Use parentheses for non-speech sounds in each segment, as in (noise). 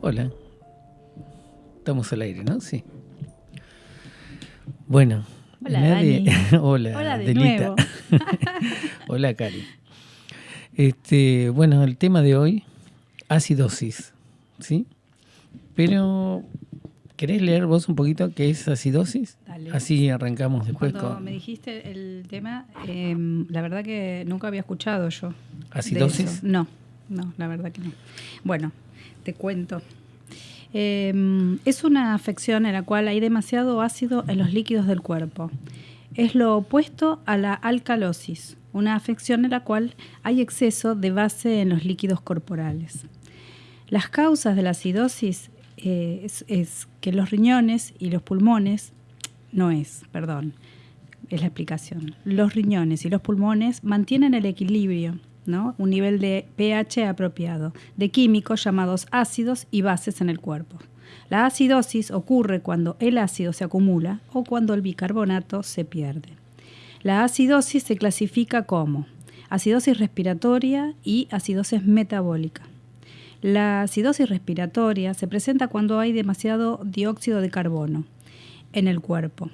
Hola. Estamos al aire, ¿no? Sí. Bueno. Hola, Dani. (laughs) Hola, Hola de Delita. nuevo. (laughs) Hola, Cari. Este, bueno, el tema de hoy, acidosis, ¿sí? Pero, ¿querés leer vos un poquito qué es acidosis? Dale. Así arrancamos después Cuando con me dijiste el tema, em, la verdad que nunca había escuchado yo. acidosis. No, no, la verdad que no. Bueno, te cuento. Em, es una afección en la cual hay demasiado ácido en los líquidos del cuerpo. Es lo opuesto a la alcalosis, una afección en la cual hay exceso de base en los líquidos corporales. Las causas de la acidosis eh, es, es que los riñones y los pulmones, no es, perdón, es la explicación. Los riñones y los pulmones mantienen el equilibrio, un nivel de pH apropiado, de químicos llamados ácidos y bases en el cuerpo. La acidosis ocurre cuando el ácido se acumula o cuando el bicarbonato se pierde. La acidosis se clasifica como acidosis respiratoria y acidosis metabólica. La acidosis respiratoria se presenta cuando hay demasiado dióxido de carbono en el cuerpo.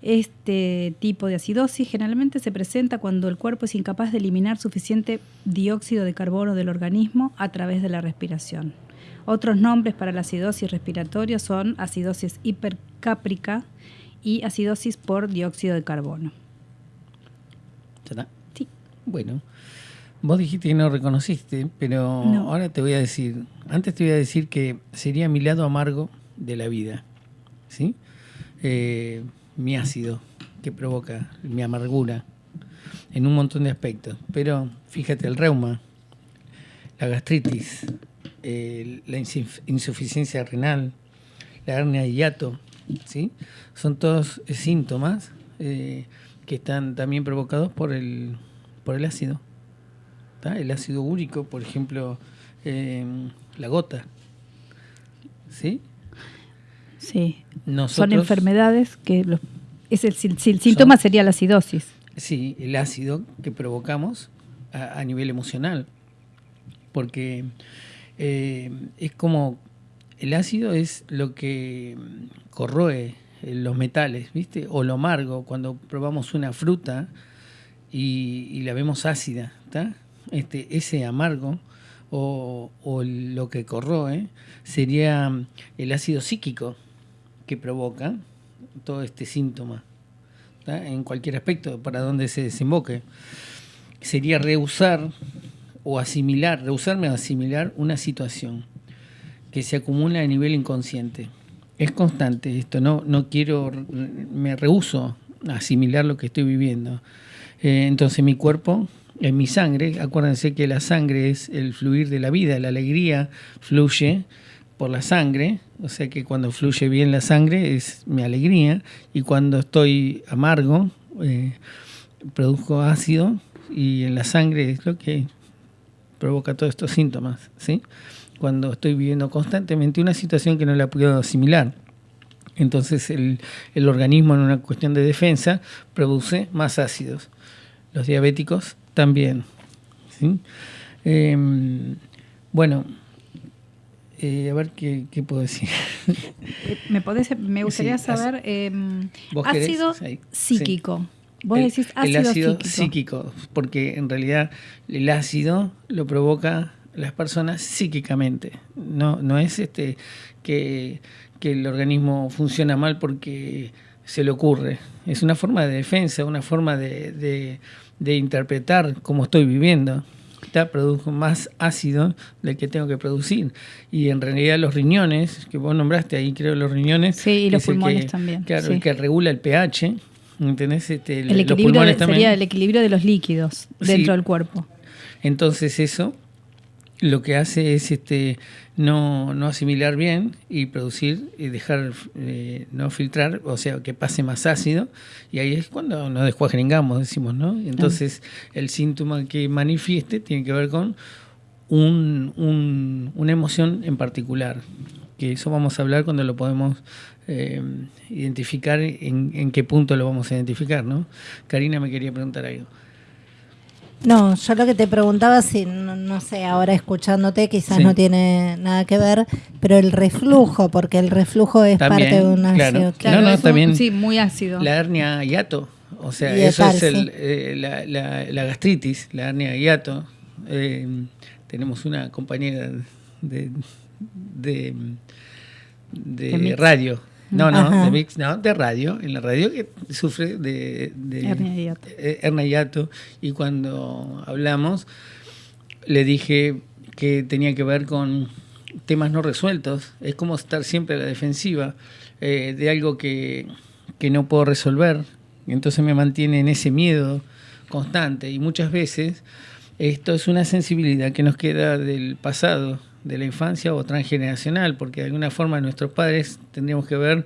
Este tipo de acidosis generalmente se presenta cuando el cuerpo es incapaz de eliminar suficiente dióxido de carbono del organismo a través de la respiración. Otros nombres para la acidosis respiratoria son acidosis hipercáprica y acidosis por dióxido de carbono. ¿Ya está? Sí. Bueno, vos dijiste que no reconociste, pero No. ahora te voy a decir, antes te voy a decir que sería mi lado amargo de la vida, ¿sí? Eh, mi ácido que provoca mi amargura en un montón de aspectos. Pero fíjate, el reuma, la gastritis, la insuf- insuficiencia renal, la hernia de hiato, ¿sí? Son todos eh, síntomas eh, que están también provocados por el, por el ácido. El ácido úrico, por ejemplo, eh, la gota. ¿Sí? Sí. Son enfermedades que los, es el, síntoma sería la acidosis. Sí, el ácido que provocamos a, a nivel emocional. Porque eh, es como. El ácido es lo que corroe eh, los metales, ¿viste? O lo amargo, cuando probamos una fruta y, y la vemos ácida, ¿está? Este, ese amargo o, o lo que corroe sería mm, el ácido psíquico que provoca todo este síntoma. en cualquier aspecto, para donde se desemboque. Sería rehusar o asimilar, rehusarme a asimilar una situación que se acumula a nivel inconsciente. Es constante esto, no, no quiero, me rehuso a asimilar lo que estoy viviendo. Eh, entonces mi cuerpo, en mi sangre, acuérdense que la sangre es el fluir de la vida, la alegría fluye por la sangre, o sea que cuando fluye bien la sangre es mi alegría, y cuando estoy amargo, eh, produzco ácido, y en la sangre es lo que provoca todos estos síntomas, ¿sí? Cuando estoy viviendo constantemente una situación que no la puedo asimilar. Entonces el, el organismo en una cuestión de defensa produce más ácidos. Los diabéticos también. ¿sí? Eh, bueno, eh, a ver qué, qué puedo decir. Eh, (laughs) Me, podés- me gustaría Sí, saber em, ¿Vos querés? ácido Sí, sí. psíquico. Vos el, decís el ácido, ácido psíquico. psíquico, porque en realidad el ácido lo provoca las personas psíquicamente. No, no es este que, que el organismo funciona mal porque se le ocurre. Es una forma de defensa, una forma de, de- de interpretar cómo estoy viviendo. Ya produjo más ácido del que tengo que producir. Y en realidad los riñones, que vos nombraste ahí, creo los riñones. Sí, y que los pulmones que- también, Claro, sí. el que regula el pH. ¿Entendés? Este, El equilibrio pulmones de- también. sería el equilibrio de los líquidos Sí. dentro del cuerpo. Entonces eso lo que hace es este no, no asimilar bien y producir y dejar eh, no filtrar, o sea, que pase más ácido y ahí es cuando nos descuajringamos, decimos, ¿no? Entonces el síntoma que manifieste tiene que ver con un- un- una emoción en particular, que eso vamos a hablar cuando lo podemos eh, identificar, en, en qué punto lo vamos a identificar, ¿no? Karina me quería preguntar algo. No, yo lo que te preguntaba, si no, sé, ahora escuchándote, quizás no tiene nada que ver, pero el reflujo, porque el reflujo es parte de un ácido. Claro, no, no, también. Sí, muy ácido. La hernia hiato, o sea, eso es el, eh, la, gastritis, la hernia hiato. Eh, tenemos una compañera de, de, de radio no, no, de mix, no, de radio, en la radio que sufre de, de hernia Y cuando hablamos, le dije que tenía que ver con temas no resueltos. Es como estar siempre a la defensiva eh, de algo que, que no puedo resolver. Entonces me mantiene en ese miedo constante. Y muchas veces esto es una sensibilidad que nos queda del pasado de la infancia o transgeneracional, porque de alguna forma nuestros padres tendríamos que ver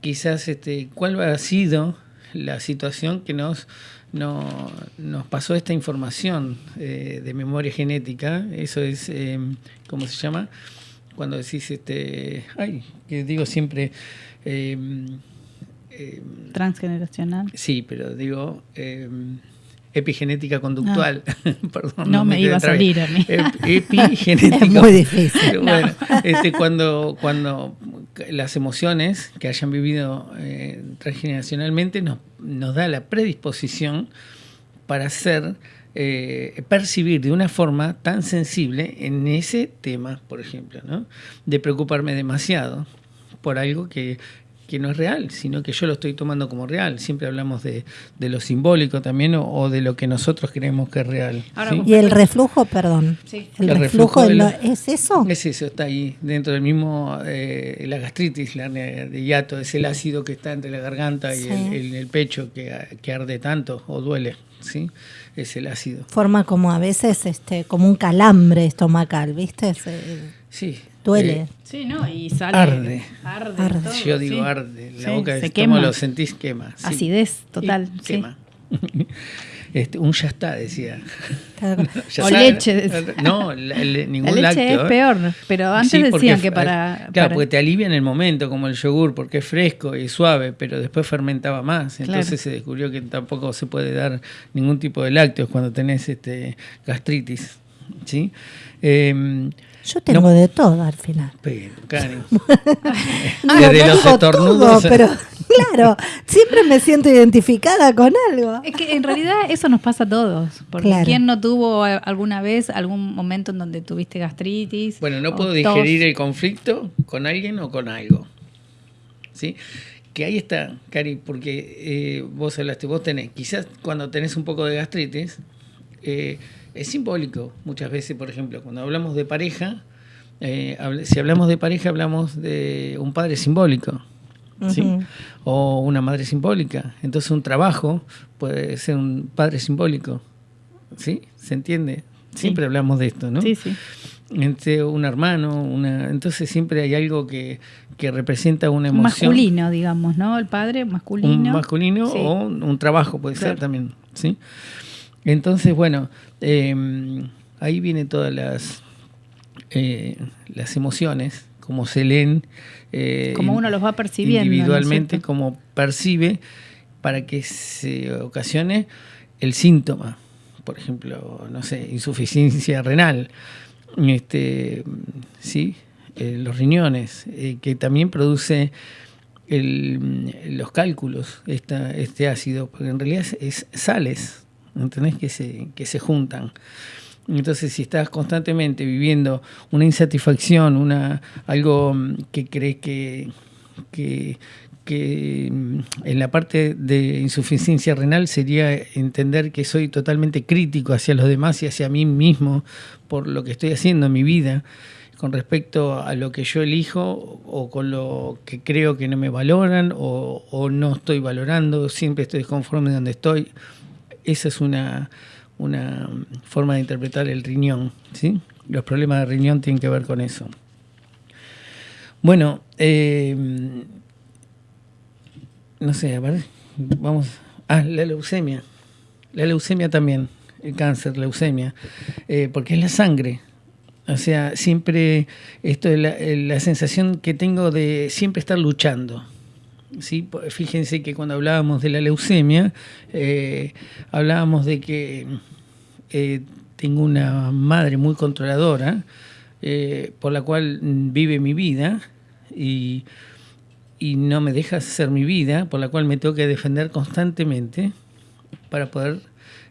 quizás este, cuál ha sido la situación que nos, no, nos pasó esta información eh, de memoria genética. Eso es, eh, ¿cómo se llama? Cuando decís, este, ay, que digo siempre... Eh, Transgeneracional. Sí, pero digo epigenética conductual. (laughs) Perdón, no, me, iba a salir a (laughs) mí. epigenética. Es muy difícil. Bueno, este, cuando, cuando las emociones que hayan vivido eh, transgeneracionalmente nos, nos da la predisposición para ser, eh, percibir de una forma tan sensible en ese tema, por ejemplo, ¿no? de preocuparme demasiado por algo que que no es real, sino que yo lo estoy tomando como real. Siempre hablamos de, lo simbólico también o, de lo que nosotros creemos que es real. Y el reflujo, perdón. El, reflujo, ¿es eso? Es eso, está ahí, dentro del mismo, eh, la gastritis, la de hiato, es el ácido que está entre la garganta y el, pecho que, que, arde tanto o duele, ¿sí? Es el ácido. Forma como a veces este como un calambre estomacal, ¿viste? sí, Duele. Eh, sí, ¿no? Y sale. Arde. Arde. Yo digo arde. La boca se quema. lo sentís, quema. Acidez total. quema. (laughs) Este, un ya está, decía. (laughs) o leche. No, ningún la leche es ¿eh? peor, pero antes decían que para... Claro, porque te alivia en el momento, como el yogur, porque es fresco y suave, pero después fermentaba más. Entonces se descubrió que tampoco se puede dar ningún tipo de lácteos cuando tenés este, gastritis. ¿sí? Eh, yo tengo de todo al final. (laughs) (laughs) Pero, Cari. Desde los estornudos. pero claro, siempre me siento identificada con algo. Es que en realidad eso nos pasa a todos. Porque ¿quién no tuvo alguna vez algún momento en donde tuviste gastritis? Bueno, no puedo digerir el conflicto con alguien o con algo. ¿Sí? Que ahí está, Cari, porque eh, vos hablaste, vos tenés, quizás cuando tenés un poco de gastritis, eh, es simbólico muchas veces, por ejemplo, cuando hablamos de pareja, eh, si hablamos de pareja hablamos de un padre simbólico. O una madre simbólica. Entonces un trabajo puede ser un padre simbólico. ¿Sí? ¿Se entiende? Siempre hablamos de esto, ¿no? Sí, sí. Entre un hermano, una... entonces siempre hay algo que, representa una emoción. Masculino, digamos, ¿no? El padre masculino. Un masculino o un trabajo puede ser también, ¿sí? Entonces, bueno, em, ahí vienen todas las, eh, las emociones, como se leen. Eh, como uno los va percibiendo. Individualmente, como percibe, para que se ocasione el síntoma. Por ejemplo, no sé, insuficiencia renal, este, ¿sí? Eh, los riñones, que también produce los cálculos, esta, este ácido, porque en realidad es sales ¿entendés? Que se, que se juntan. Entonces, si estás constantemente viviendo una insatisfacción, una, algo mm, que crees que, que, mm, en la parte de insuficiencia renal sería entender que soy totalmente crítico hacia los demás y hacia mí mismo por lo que estoy haciendo en mi vida con respecto a lo que yo elijo o con lo que creo que no me valoran o, o no estoy valorando, siempre estoy desconforme de donde estoy esa es una, forma de interpretar el riñón. ¿sí? Los problemas de riñón tienen que ver con eso. Bueno, eh, no sé, a ver, vamos. Ah, la leucemia. La leucemia también, el cáncer, leucemia, eh, porque es la sangre. O sea, siempre esto es la, la sensación que tengo de siempre estar luchando. ¿Sí? Fíjense que cuando hablábamos de la leucemia, eh, hablábamos de que tengo una madre muy controladora, por la cual vive mi vida y no me deja hacer mi vida, por la cual me tengo que defender constantemente para poder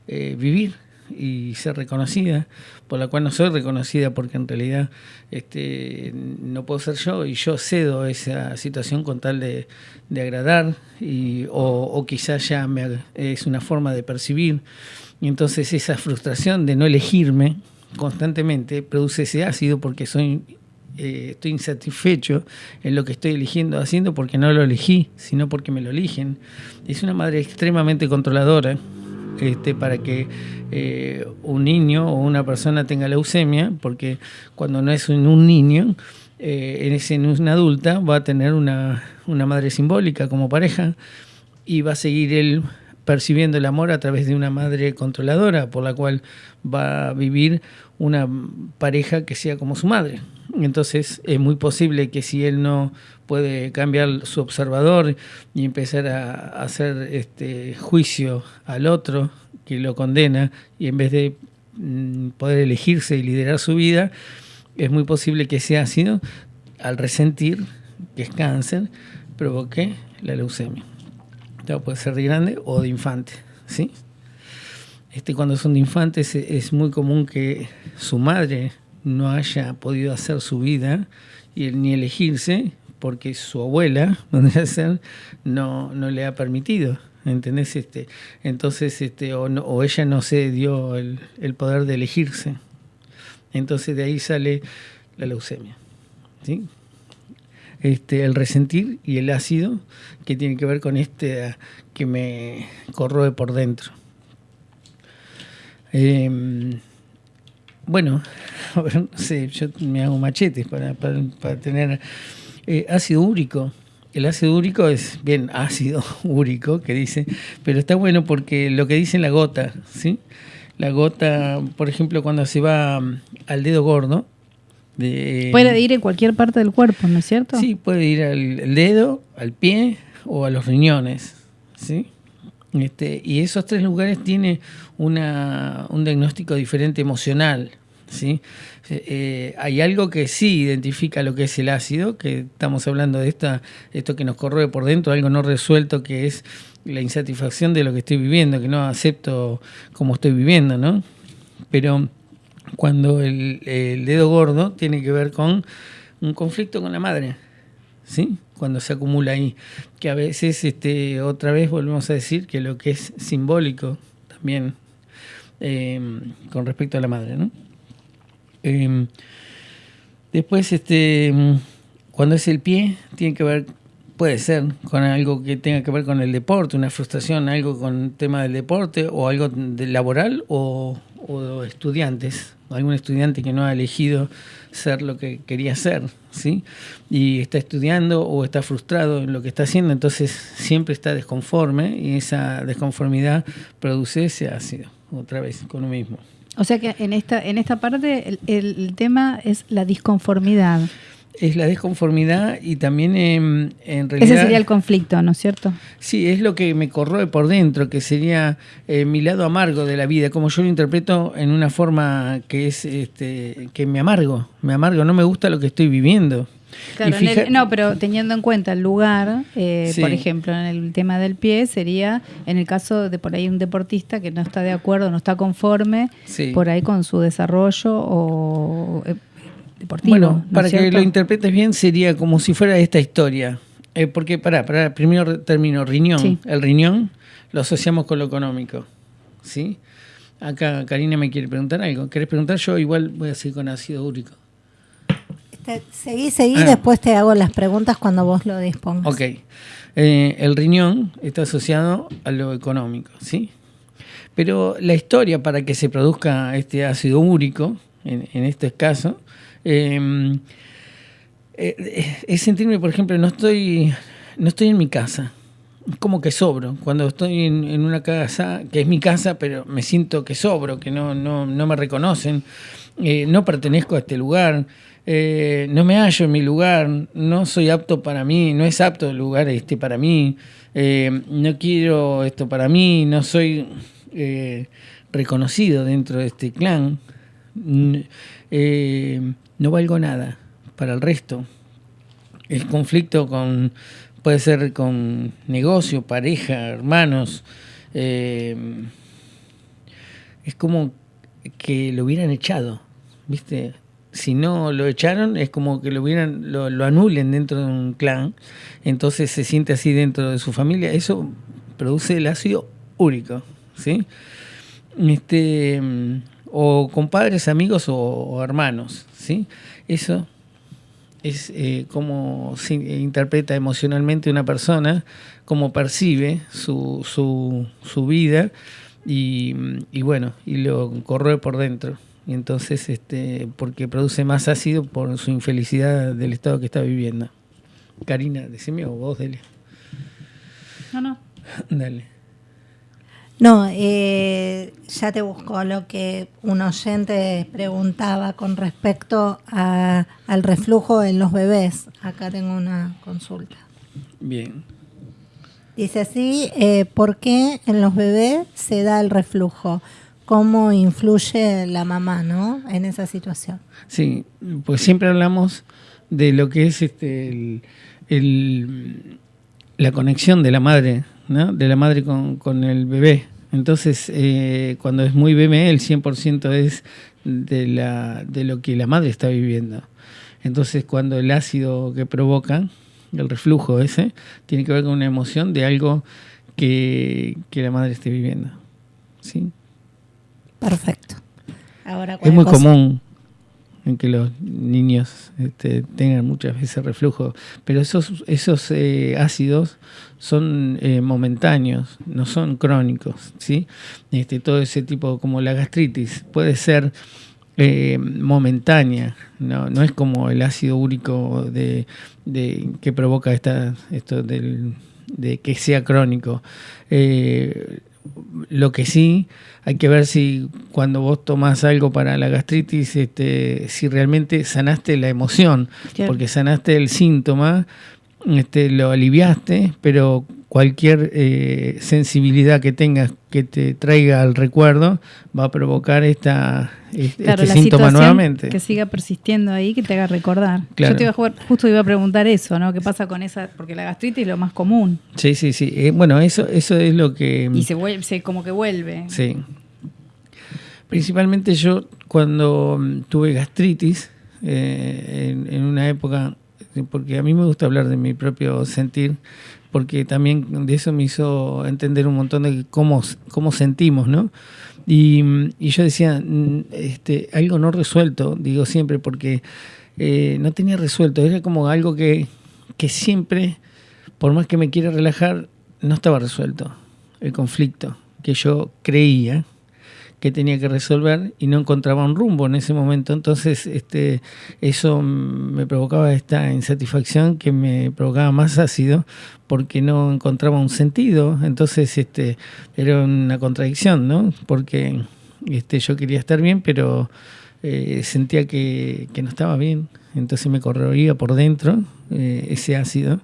vivir y ser reconocida, por la cual no soy reconocida porque en realidad este, no puedo ser yo y yo cedo esa situación con tal de, agradar y, o, quizás ya me, es una forma de percibir. Y entonces esa frustración de no elegirme constantemente produce ese ácido porque soy eh, estoy insatisfecho en lo que estoy eligiendo, haciendo porque no lo elegí, sino porque me lo eligen. Es una madre extremadamente controladora este, para que eh, un niño o una persona tenga leucemia, porque cuando no es un, niño, eh, en ese, una adulta, va a tener una, una madre simbólica como pareja y va a seguir él percibiendo el amor a través de una madre controladora, por la cual va a vivir una pareja que sea como su madre. Entonces es muy posible que si él no puede cambiar su observador y empezar a hacer este juicio al otro que lo condena y en vez de mm, poder elegirse y liderar su vida, es muy posible que ese ácido, al resentir, que es cáncer, provoque la leucemia. puede ser de grande o de infante, ¿sí? Este, cuando son de infantes es muy común que su madre no haya podido hacer su vida y ni elegirse porque su abuela, (laughs) donde ser, no, no le ha permitido. ¿Entendés? Este, entonces, este, o, o ella no se dio el, el, poder de elegirse. Entonces de ahí sale la leucemia. ¿sí? Este, el resentir y el ácido que tiene que ver con este que me corroe por dentro. Em, bueno, (laughs) no sé, yo me hago machetes para, para, tener eh, ácido úrico. El ácido úrico es bien ácido (laughs) úrico, que dice, pero está bueno porque lo que dice la gota, ¿sí? La gota, por ejemplo, cuando se va mm, al dedo gordo. De, puede ir en cualquier parte del cuerpo, ¿no es cierto? Sí, puede ir al, dedo, al pie o a los riñones, ¿sí? Este, y esos tres lugares tienen una, un diagnóstico diferente emocional. ¿sí? Eh, eh, hay algo que sí identifica lo que es el ácido, que estamos hablando de esta, esto que nos corroe por dentro, algo no resuelto que es la insatisfacción de lo que estoy viviendo, que no acepto como estoy viviendo, ¿no? Pero cuando el, el dedo gordo tiene que ver con un conflicto con la madre, ¿sí? Cuando se acumula ahí, que a veces, este, otra vez volvemos a decir que lo que es simbólico también em, con respecto a la madre, ¿no? Em, después, este, cuando es el pie, tiene que ver, puede ser, con algo que tenga que ver con el deporte, una frustración, algo con el tema del deporte, o algo laboral, o, o estudiantes, algún estudiante que no ha elegido ser lo que quería ser, ¿sí? Y está estudiando o está frustrado en lo que está haciendo, entonces siempre está desconforme y esa desconformidad produce ese ácido, otra vez, con lo mismo. O sea que en esta, en esta parte el, tema es la disconformidad. Es la desconformidad y también en, realidad... Ese sería el conflicto, ¿no es cierto? Sí, es lo que me corroe por dentro, que sería eh, mi lado amargo de la vida, como yo lo interpreto en una forma que es este, que me amargo, me amargo, no me gusta lo que estoy viviendo. Claro, no, pero teniendo en cuenta el lugar, eh, por ejemplo, en el tema del pie, sería en el caso de por ahí un deportista que no está de acuerdo, no está conforme por ahí con su desarrollo o eh, deportivo. Bueno, para que lo interpretes bien, sería como si fuera esta historia. Eh, porque, para, para, primero término, riñón. El riñón lo asociamos con lo económico. ¿Sí? Acá Karina me quiere preguntar algo. ¿Querés preguntar? Yo igual voy a seguir con ácido úrico seguí, seguí, ah. después te hago las preguntas cuando vos lo dispongas. Ok. Eh, el riñón está asociado a lo económico, ¿sí? Pero la historia para que se produzca este ácido úrico, en, este caso, eh, es sentirme, por ejemplo, no estoy, no estoy en mi casa. Como que sobro. Cuando estoy en, una casa, que es mi casa, pero me siento que sobro, que no, no, no me reconocen, eh, no pertenezco a este lugar. Eh, no me hallo en mi lugar, no soy apto para mí, no es apto el lugar este para mí, eh, no quiero esto para mí, no soy eh, reconocido dentro de este clan, eh, no valgo nada para el resto. El conflicto con puede ser con negocio, pareja, hermanos. Eh, es como que lo hubieran echado, ¿viste? Si no lo echaron, es como que lo hubieran, lo, lo anulen dentro de un clan, entonces se siente así dentro de su familia. Eso produce el ácido úrico, ¿sí? Este, o con padres, amigos o, hermanos, ¿sí? Eso es eh, cómo se interpreta emocionalmente una persona, cómo percibe su, su, su vida y, y, bueno, y lo corroe por dentro. Y entonces, este, porque produce más ácido por su infelicidad del estado que está viviendo. Karina, decime o vos, Delia. No, no. (laughs) Dale. No, eh, ya te busco lo que un oyente preguntaba con respecto a, al reflujo en los bebés. Acá tengo una consulta. Bien. Dice así, eh, ¿por qué en los bebés se da el reflujo? ¿Cómo influye la mamá ¿no? en esa situación? Sí, pues siempre hablamos de lo que es este el la conexión de la madre, ¿no? de la madre con, con el bebé. Entonces, eh, cuando es muy bebé, el 100% es de, la, de lo que la madre está viviendo. Entonces, cuando el ácido que provoca, el reflujo ese, tiene que ver con una emoción de algo que, que la madre esté viviendo. ¿Sí? Perfecto. Ahora, es muy común en que los niños este, tengan muchas veces reflujo, pero esos, esos eh, ácidos son eh, momentáneos, no son crónicos, ¿sí? Este, todo ese tipo, como la gastritis, puede ser eh, momentánea, no, no es como el ácido úrico de, de que provoca esta, esto del, de que sea crónico. Lo que sí hay que ver si cuando vos tomás algo para la gastritis, este, si realmente sanaste la emoción, porque sanaste el síntoma, este, lo aliviaste, pero cualquier eh, sensibilidad que tengas que te traiga al recuerdo va a provocar esta, este, síntoma nuevamente. Que siga persistiendo ahí, que te haga recordar. Yo te iba a justo iba a preguntar eso, ¿no? ¿Qué pasa con esa? Porque la gastritis es lo más común. Sí, sí, sí. Eh, bueno, eso, eso es lo que. Y se vuelve, se, como que vuelve. Sí. Principalmente yo cuando mm, tuve gastritis, eh, en, una época, porque a mí me gusta hablar de mi propio sentir, porque también de eso me hizo entender un montón de cómo, cómo sentimos, ¿no? Y, yo decía, mm, este, algo no resuelto, digo siempre, porque eh, no tenía resuelto, era como algo que, que siempre, por más que me quiera relajar, no estaba resuelto, el conflicto que yo creía que tenía que resolver y no encontraba un rumbo en ese momento. Entonces, este, eso me provocaba esta insatisfacción que me provocaba más ácido porque no encontraba un sentido. Entonces, este, era una contradicción, ¿no? Porque este, yo quería estar bien, pero eh, sentía que, no estaba bien. Entonces me corroía por dentro eh, ese ácido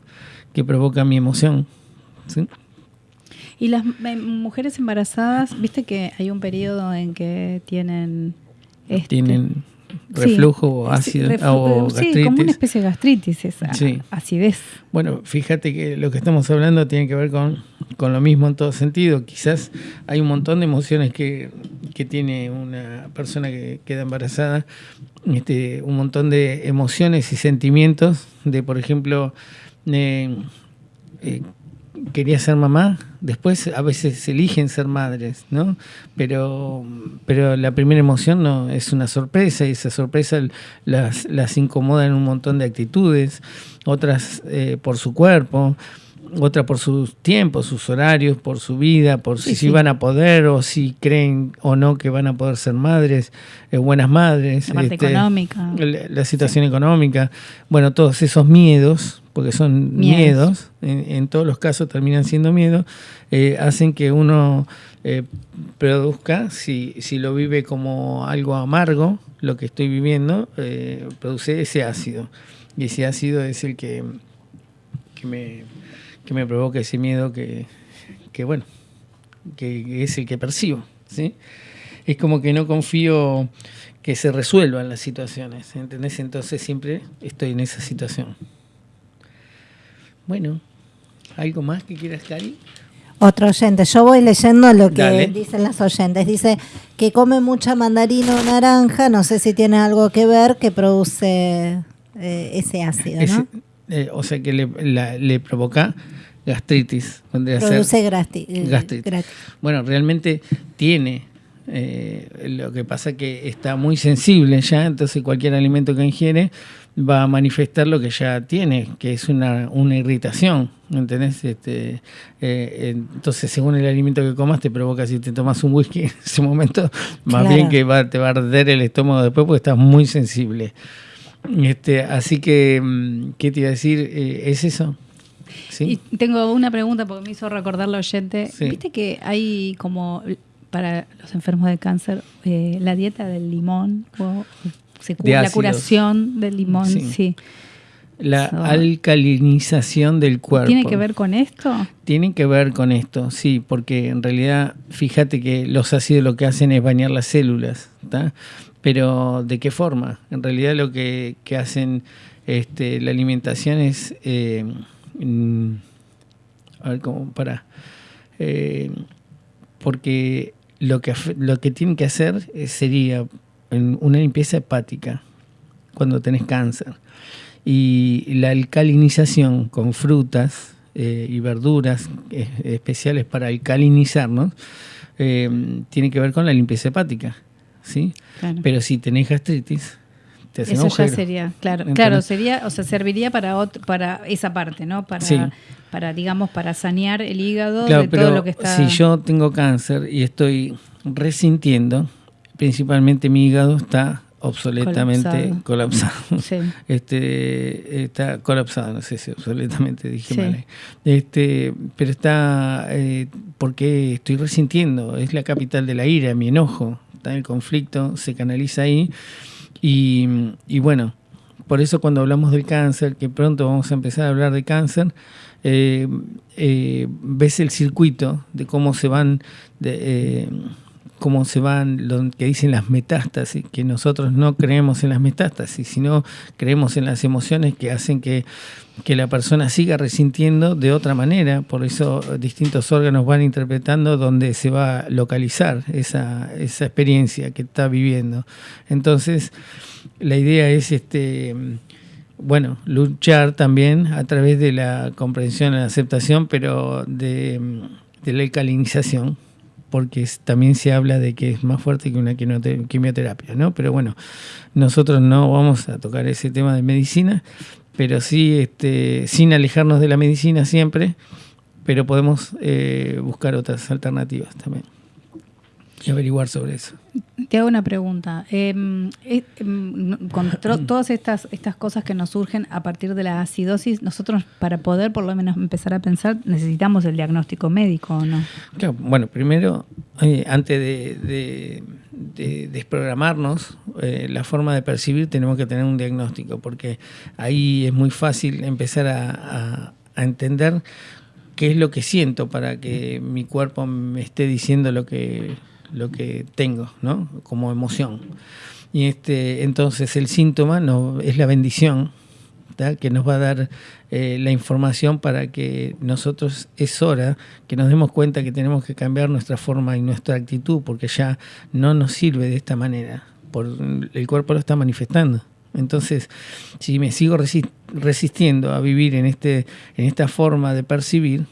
que provoca mi emoción. ¿sí? Y las eh, mujeres embarazadas, viste que hay un periodo en que tienen... Este, tienen reflujo ácido o gastritis. Sí, como una especie de gastritis, esa acidez. Bueno, fíjate que lo que estamos hablando tiene que ver con, con lo mismo en todo sentido. Quizás hay un montón de emociones que, que tiene una persona que queda embarazada, este, un montón de emociones y sentimientos de, por ejemplo, eh, eh, quería ser mamá, después a veces eligen ser madres, ¿no? Pero, pero la primera emoción no es una sorpresa y esa sorpresa las, las incomoda en un montón de actitudes, otras eh, por su cuerpo, otra por sus tiempos, sus horarios, por su vida, por si, van a poder o si creen o no que van a poder ser madres, eh, buenas madres. La parte este, económica. La, situación económica. Bueno, todos esos miedos porque son miedos, en, todos los casos terminan siendo miedos, eh, hacen que uno eh, produzca, si, si lo vive como algo amargo, lo que estoy viviendo, eh, produce ese ácido. Y ese ácido es el que, que, me, que me provoca ese miedo que, que, bueno, que es el que percibo. ¿sí? Es como que no confío que se resuelvan las situaciones, ¿entendés? Entonces siempre estoy en esa situación. Bueno, ¿algo más que quieras, Cari? Otro oyente, yo voy leyendo lo que dicen las oyentes. Dice que come mucha mandarina o naranja, no sé si tiene algo que ver, que produce eh, ese ácido, ¿no? Eh, o sea que le, provoca gastritis. Produce eh, gastritis. Bueno, realmente tiene lo que pasa que está muy sensible ya, entonces cualquier alimento que ingiere va a manifestar lo que ya tiene, que es una, una irritación, ¿entendés? Este, eh, entonces, según el alimento que comas, te provoca, si te tomas un whisky en ese momento, más bien que va, te va a arder el estómago después porque estás muy sensible. Este, así que, mm, ¿qué te iba a decir? Eh, ¿Es eso? ¿Sí? Y tengo una pregunta porque me hizo recordar la oyente. ¿Viste que hay como para los enfermos de cáncer eh, la dieta del limón o la curación del limón, sí. La alcalinización del cuerpo. ¿Tiene que ver con esto? Tiene que ver con esto, sí, porque en realidad, fíjate que los ácidos lo que hacen es bañar las células, ¿está? Pero ¿de qué forma? En realidad lo que, hacen este, la alimentación es, eh, mm, a ver cómo, para, eh, porque lo que, lo que tienen que hacer sería en una limpieza hepática cuando tenés cáncer. Y la alcalinización con frutas eh, y verduras especiales para alcalinizarnos eh, tiene que ver con la limpieza hepática. ¿sí? Pero si tenés gastritis, te hacen Eso ya sería, claro, claro, sería, o sea, serviría para para esa parte, ¿no? Para, para digamos, para sanear el hígado de todo lo que está. Si yo tengo cáncer y estoy resintiendo, principalmente mi hígado está obsoletamente colapsado. (laughs) Este, está colapsado, no sé si obsoletamente dije mal. Este, pero está eh, porque estoy resintiendo, es la capital de la ira, mi enojo, está el conflicto, se canaliza ahí. Y, bueno, por eso cuando hablamos del cáncer, que pronto vamos a empezar a hablar de cáncer, eh, eh, ves el circuito de cómo se van de, cómo se van lo que dicen las metástasis, que nosotros no creemos en las metástasis, sino creemos en las emociones que hacen que, la persona siga resintiendo de otra manera, por eso distintos órganos van interpretando dónde se va a localizar esa, esa experiencia que está viviendo. Entonces, la idea es este bueno, luchar también a través de la comprensión y la aceptación, pero de, de la alcalinización porque también se habla de que es más fuerte que una quimioterapia, ¿no? Pero bueno, nosotros no vamos a tocar ese tema de medicina, pero sí, este, sin alejarnos de la medicina siempre, pero podemos eh, buscar otras alternativas también y averiguar sobre eso. Te hago una pregunta. Em, eh, em, con (clears throat) todas estas, estas cosas que nos surgen a partir de la acidosis, nosotros para poder por lo menos empezar a pensar necesitamos el diagnóstico médico o no? bueno, primero, eh, antes de, desprogramarnos eh, la forma de percibir, tenemos que tener un diagnóstico, porque ahí es muy fácil empezar a entender qué es lo que siento para que mi cuerpo me esté diciendo lo que lo que tengo, ¿no? Como emoción. Y este, entonces el síntoma no, es la bendición que nos va a dar eh, la información para que nosotros es hora que nos demos cuenta que tenemos que cambiar nuestra forma y nuestra actitud porque ya no nos sirve de esta manera, por, el cuerpo lo está manifestando. Entonces, si me sigo resistiendo a vivir en, este, en esta forma de percibir,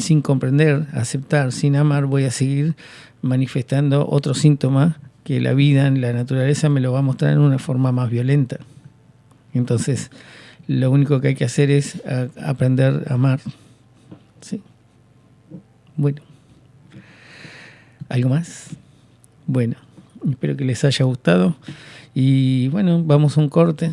sin comprender, aceptar, sin amar, voy a seguir manifestando otro síntoma que la vida en la naturaleza me lo va a mostrar en una forma más violenta. Entonces, lo único que hay que hacer es aprender a amar. ¿Sí? Bueno. ¿Algo más? Bueno, espero que les haya gustado. Y bueno, vamos a un corte